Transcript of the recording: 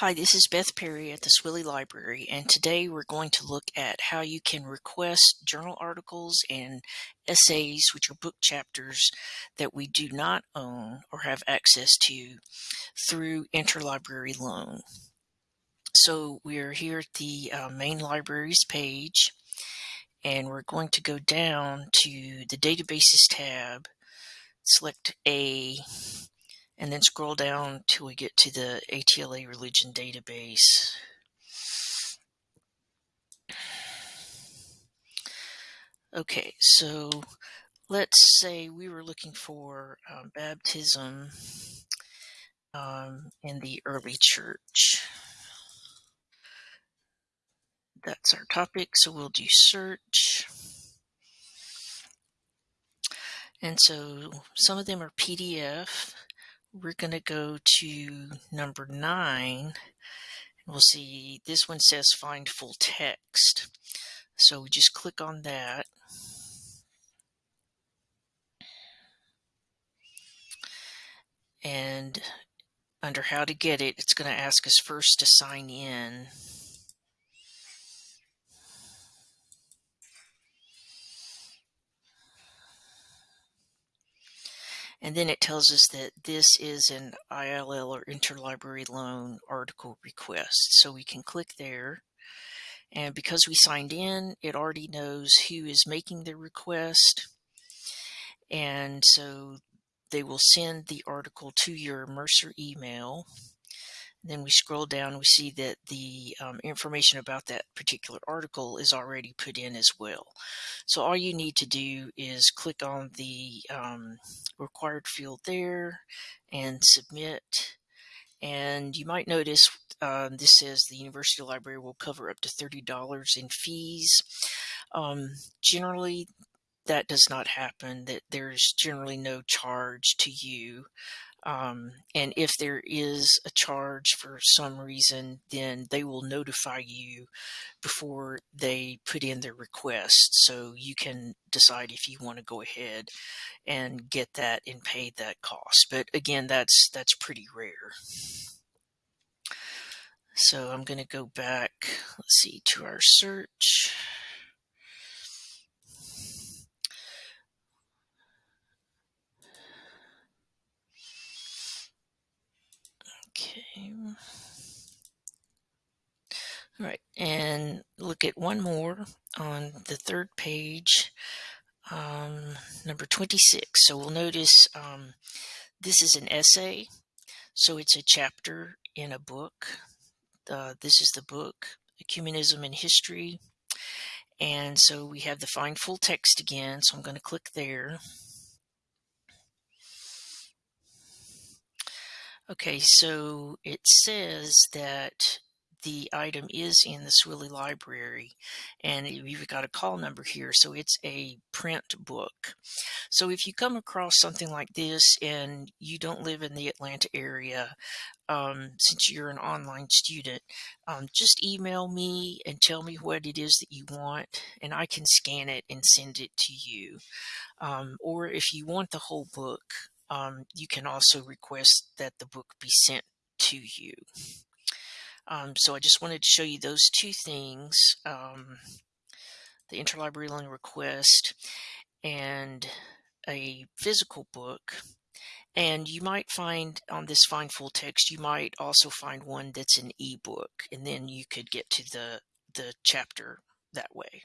Hi, this is Beth Perry at the Swilley Library, and today we're going to look at how you can request journal articles and essays, which are book chapters that we do not own or have access to through interlibrary loan. So we're here at the uh, main libraries page, and we're going to go down to the databases tab, select A, and then scroll down till we get to the ATLA religion database. Okay, so let's say we were looking for um, baptism um, in the early church. That's our topic, so we'll do search. And so some of them are PDF we're going to go to number nine. We'll see this one says find full text. So we just click on that. And under how to get it, it's going to ask us first to sign in. And then it tells us that this is an ILL or interlibrary loan article request. So we can click there. And because we signed in, it already knows who is making the request. And so they will send the article to your Mercer email. Then we scroll down, we see that the um, information about that particular article is already put in as well. So all you need to do is click on the um, required field there and submit. And you might notice um, this says the university library will cover up to $30 in fees. Um, generally, that does not happen, that there's generally no charge to you um, and if there is a charge for some reason, then they will notify you before they put in their request. So you can decide if you want to go ahead and get that and pay that cost. But again, that's that's pretty rare. So I'm going to go back, let's see, to our search. Okay. All right, and look at one more on the third page, um, number 26. So we'll notice um, this is an essay, so it's a chapter in a book. Uh, this is the book, Ecumenism in History. And so we have the find full text again, so I'm going to click there. Okay, so it says that the item is in the Swilley Library and you've got a call number here. So it's a print book. So if you come across something like this and you don't live in the Atlanta area, um, since you're an online student, um, just email me and tell me what it is that you want and I can scan it and send it to you. Um, or if you want the whole book, um, you can also request that the book be sent to you. Um, so I just wanted to show you those two things, um, the interlibrary loan request and a physical book. And you might find on this find full text, you might also find one that's an ebook, and then you could get to the, the chapter that way.